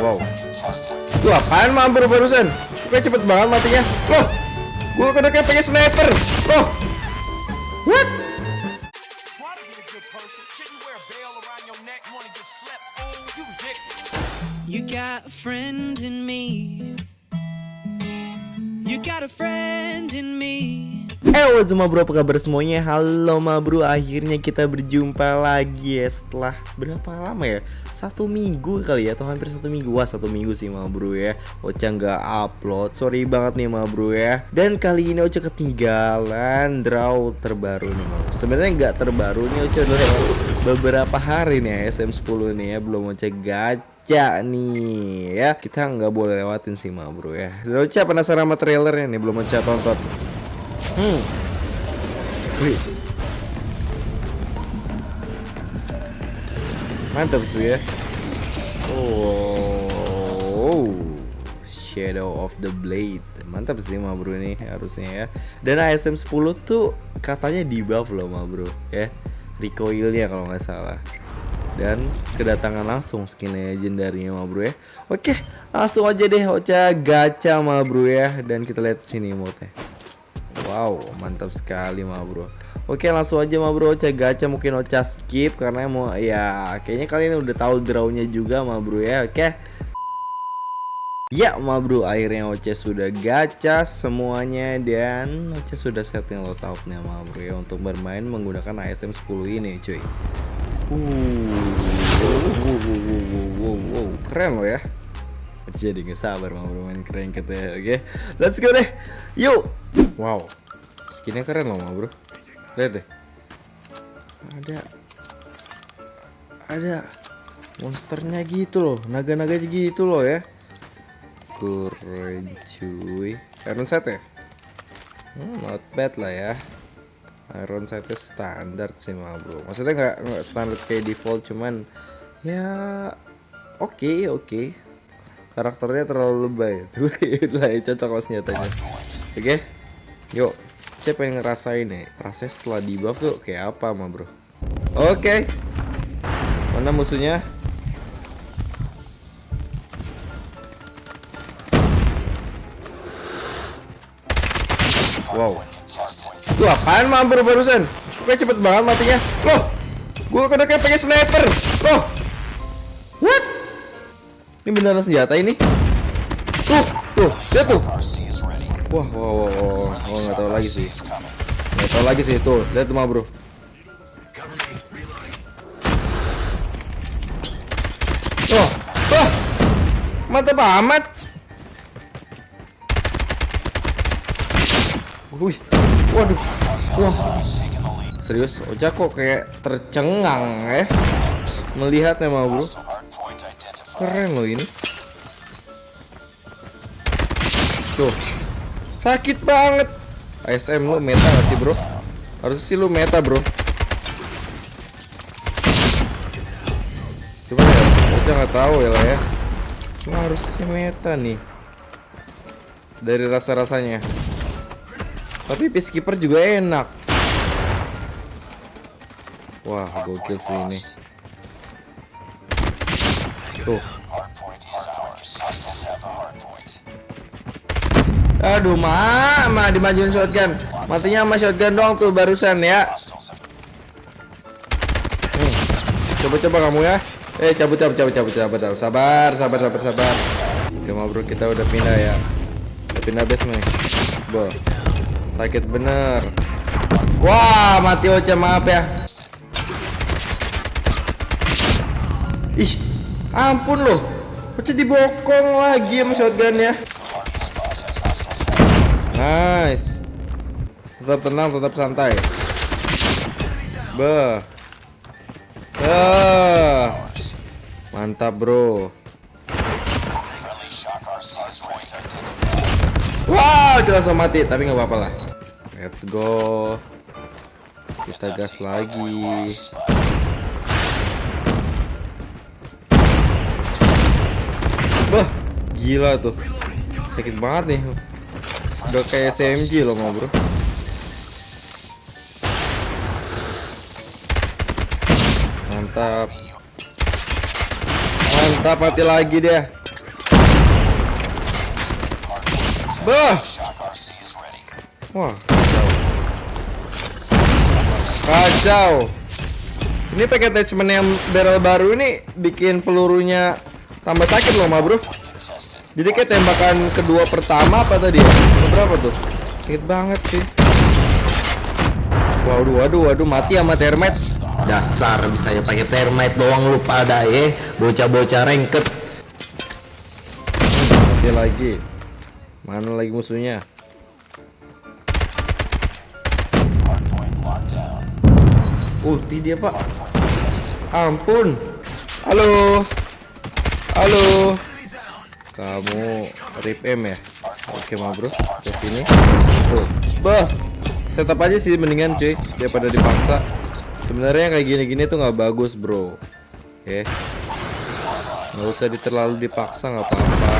Wow. Tuh apaan bro barusan? Kayak cepet banget matinya. Loh, gua kena kayak pakai sniper. Loh, what? You got a friend in me. You got a friend in me. Eh what's up, bro? Apa kabar semuanya? Halo ma bro. Akhirnya kita berjumpa lagi ya. Setelah berapa lama ya? Satu minggu kali ya atau hampir satu minggu. Wah satu minggu sih ma bro ya. Ocha nggak upload. Sorry banget nih ma bro ya. Dan kali ini Ocha ketinggalan draw terbaru nih ma Sebenarnya nggak terbaru nih Ocha udah beberapa hari nih ya SM10 nih ya. Belum Ocha gacha nih ya. Kita nggak boleh lewatin sih ma bro ya. Dan Ocha penasaran sama trailernya nih belum Ocha tonton Hmm. Wih. Mantap tuh ya. Oh. Shadow of the Blade. Mantap sih ma bro ini harusnya ya. Dan ASM 10 tuh katanya di buff loh ma bro ya. Recoilnya kalau nggak salah. Dan kedatangan langsung skin legendarinya ma bro ya. Oke, langsung aja deh Ocha gacha ma bro ya. Dan kita lihat sini mode Wow, mantap sekali ma bro. Oke, langsung aja ma bro, Ocha gacha mungkin Ocha skip karena mau ya kayaknya kalian udah tahu drawnya juga ma bro ya. Oke. Ya ma bro, akhirnya Ocha sudah gacha semuanya dan Ocha sudah setting loadoutnya ma bro ya untuk bermain menggunakan ASM 10 ini cuy. Wow, wow, wow, wow, wow, keren loh ya. Jadi nggak sabar ma bro main keren katanya. Oke, let's go deh. Yuk. Wow, skinnya keren loh bro. Lihat deh. Ada, ada monsternya gitu loh, naga-naga gitu loh ya. Keren cuy. Iron set ya? Hmm, not bad lah ya. Iron setnya standar sih ma bro. Maksudnya nggak nggak standar kayak default cuman ya oke oke. Karakternya terlalu lebay. lah cocok lah senjatanya. Oke. Yuk, saya pengen ngerasain nih proses setelah di buff tuh kayak apa mah bro. Oke, mana musuhnya? Wow, tuh apaan bro barusan? Kayak cepet banget matinya. Loh, gua kena kayak pakai sniper. Loh, what? Ini beneran senjata ini? Tuh, tuh, lihat tuh. Wah, wah, wah, wah, wah, nggak tahu lagi sih. Nggak tahu lagi sih tuh. Lihat tuh, bro. Wah, wah, mantap amat. Wih, waduh, wah. Serius, Oja kok kayak tercengang ya melihatnya mah bro. Keren loh ini. Tuh. Sakit banget. ASM lu meta gak sih, Bro? Harus sih lu meta, Bro. Coba ya, kita nggak tahu ya lah ya. Cuma harus sih meta nih. Dari rasa-rasanya. Tapi peacekeeper juga enak. Wah, gokil sih ini. Tuh. Aduh, ma, ma dimajuin shotgun. Matinya sama shotgun doang tuh barusan ya. Coba-coba kamu ya. Eh, cabut, cabut, cabut, cabut, cabut, cabut. Sabar, sabar, sabar, sabar. Oke, ma bro, kita udah pindah ya. Udah pindah base nih. Bo. Sakit bener. Wah, mati Ocha, maaf ya. Ih, ampun loh. Ocha dibokong lagi sama shotgun ya. Nice. Tetap tenang, tetap santai. Beh. Ah. Mantap, Bro. Wow, jelas mati, tapi nggak apa-apa lah. Let's go. Kita gas lagi. Wah, gila tuh. Sakit banget nih udah kayak SMG loh mau bro. Mantap. Mantap mati lagi dia. Bah! Wah kacau. Kacau. Ini pakai attachment yang barrel baru ini Bikin pelurunya tambah sakit loh ma bro. Jadi kayak tembakan kedua pertama apa tadi ya? Berapa tuh? Sakit banget sih. Waduh, waduh, waduh, mati sama termite. Dasar bisa ya pakai termite doang lu pada ya, bocah-bocah rengket. Mati lagi. Mana lagi musuhnya? Ulti dia pak. Ampun. Halo. Halo. Kamu rip M ya? Oke ma bro, ke sini. Tuh. Bah. Setup aja sih mendingan cuy daripada dipaksa. Sebenarnya kayak gini-gini tuh nggak bagus bro. Oke. Nggak usah terlalu dipaksa nggak apa-apa.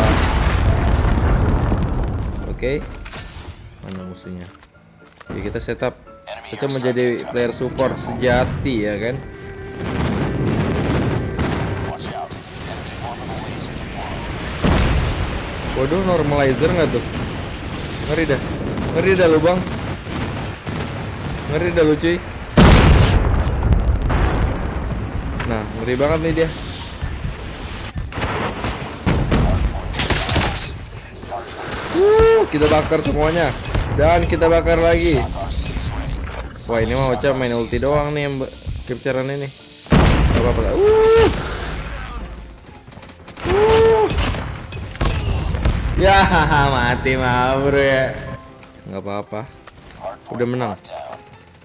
Oke. Mana musuhnya? Jadi kita setup. Kita menjadi player support sejati ya kan? Waduh, normalizer nggak tuh? Ngeri dah. Ngeri dah lu, Bang. Ngeri dah lu, cuy. Nah, ngeri banget nih dia. Wuh, kita bakar semuanya. Dan kita bakar lagi. Wah, ini mah Ocha main ulti doang nih yang capturean ini. Apa-apa lah. Ya, mati mah bro ya. Nggak apa-apa. Udah menang.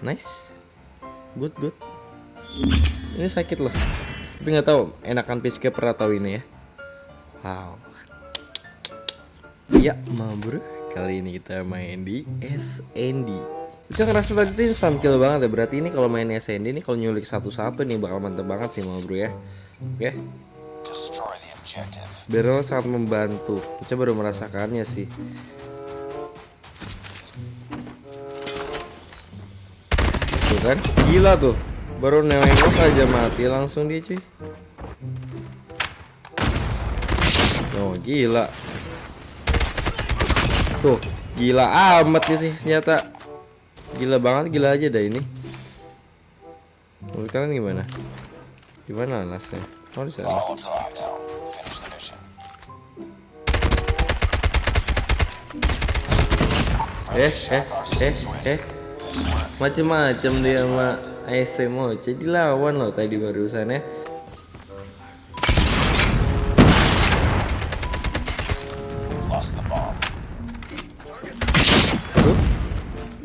Nice. Good, good. Ini sakit loh. Tapi nggak tahu enakan peacekeeper atau ini ya. Wow. Iya, ma bro. Kali ini kita main di SND. Bisa ngerasa tadi tuh instant kill banget ya. Berarti ini kalau main SND ini kalau nyulik satu-satu nih bakal mantep banget sih ma bro ya. Oke. Objective. Barrel sangat membantu. Kita baru merasakannya sih. Tuh kan, gila tuh. Baru nengok aja mati langsung dia cuy. Oh gila. Tuh, gila amat nih sih senjata. Gila banget, gila aja dah ini. Menurut kalian gimana? Gimana nasnya? Oh di sana. Eh eh eh eh. Macem-macem dia sama ASMO jadi lawan loh tadi barusan ya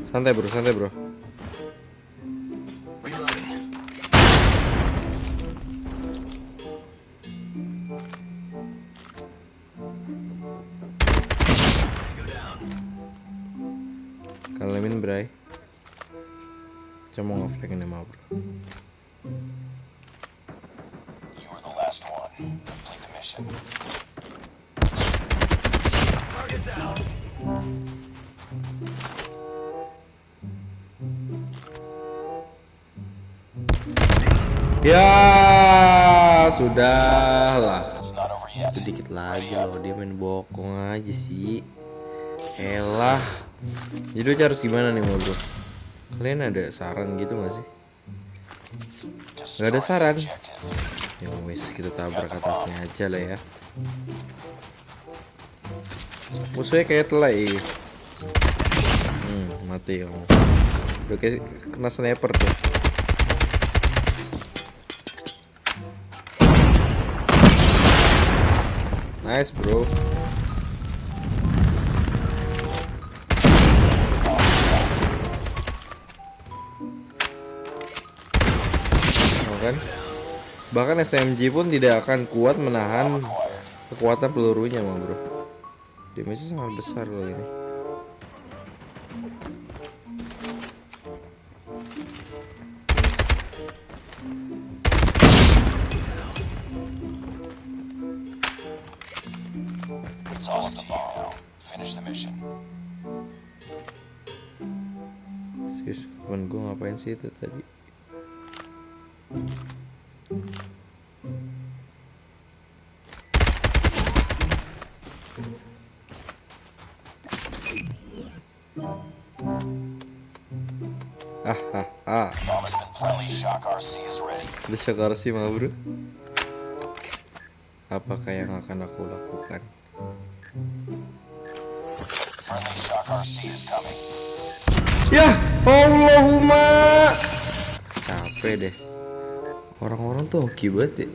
santai bro santai bro Cuma ngeflag ini mah bro You were the last one. Complete the mission. Ya sudah lah. Sedikit lagi loh dia main bokong aja sih Elah Jadi harus gimana nih mau Kalian ada saran gitu gak sih? Gak ada saran. Ya wes kita tabrak atasnya aja lah ya. Musuhnya kayak telai Hmm mati kamu Udah kayak kena sniper tuh. Nice bro kan? Bahkan SMG pun tidak akan kuat menahan kekuatan pelurunya mah bro Damage sangat besar loh ini temen gue ngapain sih itu tadi? Desak sih mah bro. Apakah yang akan aku lakukan? Ya Allahumma Capek deh. Orang-orang tuh hoki banget ya.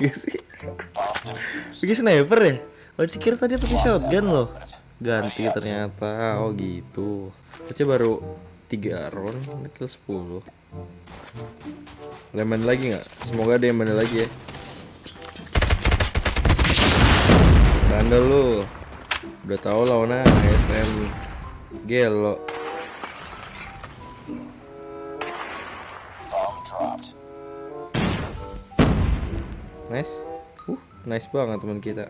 Iya Bikin sniper ya? Oh cikir tadi pakai shotgun loh. Ganti ternyata. Oh gitu. Kecil baru 3 round Ini 10 ada lagi nggak? Semoga ada yang main lagi ya. Tanda lu. Udah tau tahu lawannya SM gelo. Nice. Uh, nice banget teman kita.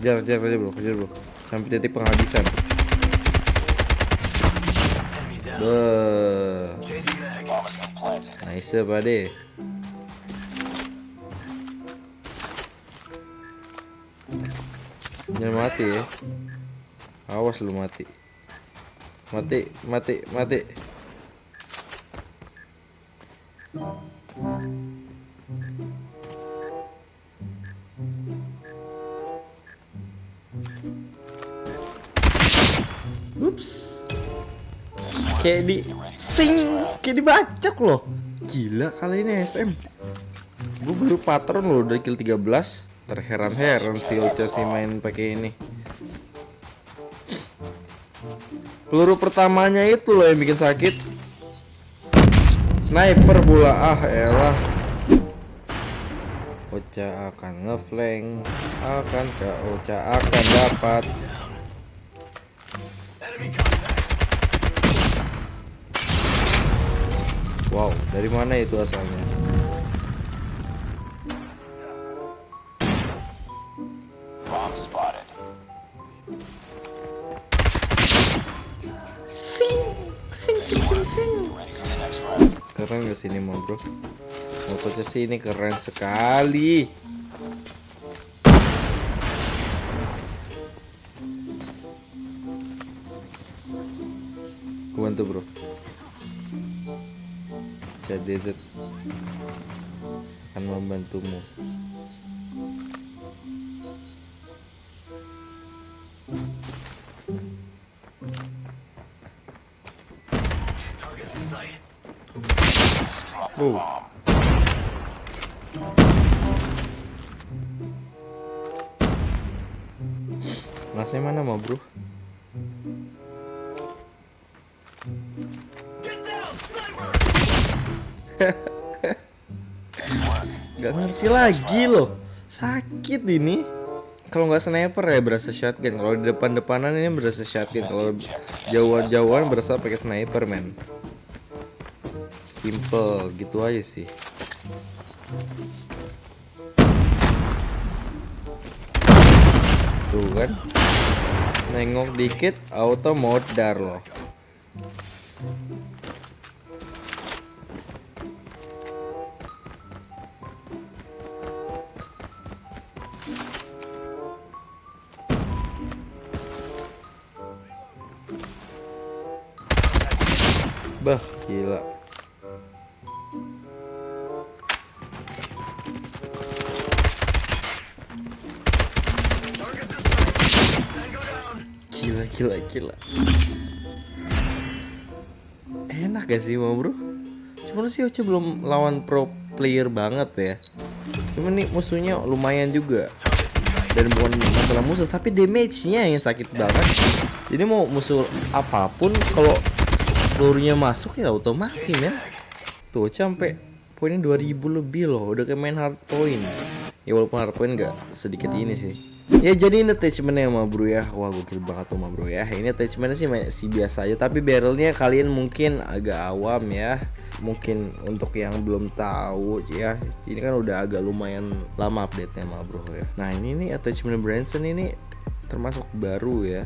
Kejar, kejar, kejar bro, kejar bro. Sampai titik penghabisan. Planted. Nice pade Jangan mati ya. Awas lu mati. Mati, mati, mati Ups. Kayak di sing Kayak dibacok loh. Gila kali ini SM Gue baru patron loh dari kill 13 Terheran-heran si Ocha sih main pakai ini. Peluru pertamanya itu loh yang bikin sakit. Sniper pula ah elah. Ocha akan ngeflank. Akankah Ocha akan dapat Wow, dari mana itu asalnya? Bomb spotted. Keren gak sini mau bro? Motornya sih ini keren sekali. Bantu bro. CDZ akan membantumu. Oh. Masnya mana mau bro? Gak ngerti lagi loh. Sakit ini. Kalau nggak sniper ya berasa shotgun. Kalau di depan-depanan ini berasa shotgun. Kalau jauhan-jauhan berasa pakai sniper men. Simple gitu aja sih. Tuh kan. Nengok dikit auto modar loh Bah, gila. Gila, gila, gila. Enak gak sih mau bro? Cuman sih Oce belum lawan pro player banget ya. Cuman nih musuhnya lumayan juga. Dan bukan masalah musuh, tapi damage-nya yang sakit banget. Jadi mau musuh apa pun kalau pelurunya masuk ya auto mati men. Tuh sampai poinnya 2000 lebih loh udah kayak main hard point. Ya walaupun hard point gak sedikit ini sih. Ya jadi ini attachmentnya sama bro ya. Wah gokil banget sama bro ya. Ini attachmentnya sih masih biasa aja. Tapi barrelnya kalian mungkin agak awam ya. Mungkin untuk yang belum tahu ya. Ini kan udah agak lumayan lama update nya sama bro ya. Nah ini nih attachment Branson ini termasuk baru ya.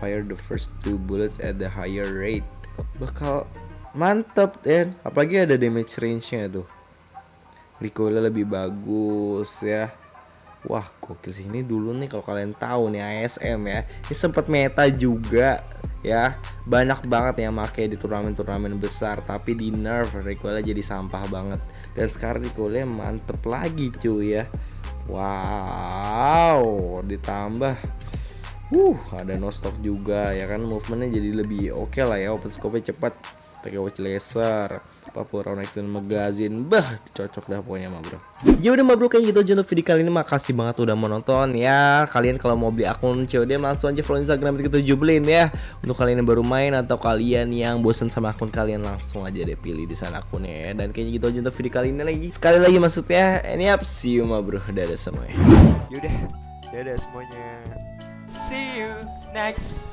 Fire the first two bullets at the higher rate bakal mantep dan. Apalagi ada damage range nya tuh. Recoilnya lebih bagus ya. Wah gokil sih. Ini dulu nih kalau kalian tahu nih ASM ya. Ini sempat meta juga ya. Banyak banget yang pakai di turnamen-turnamen besar Tapi di nerf recoilnya jadi sampah banget. Dan sekarang recoilnya mantep lagi cuy ya. Wow ditambah Uh, ada no stock juga ya kan? Movementnya jadi lebih oke lah ya open scope-nya cepat. Pakai watch laser Papua Next dan magazine. Bah cocok dah pokoknya mah bro. Ya udah mah bro kayak gitu aja untuk video kali ini. Makasih banget udah mau nonton ya. Kalian kalau mau beli akun COD langsung aja follow Instagram kita jubelin ya. Untuk kalian yang baru main atau kalian yang bosen sama akun kalian langsung aja deh pilih di sana akunnya ya. Dan kayaknya gitu aja untuk video kali ini lagi. Sekali lagi maksudnya ini up. See you mah bro. Dadah semuanya. Yaudah, dadah semuanya. See you next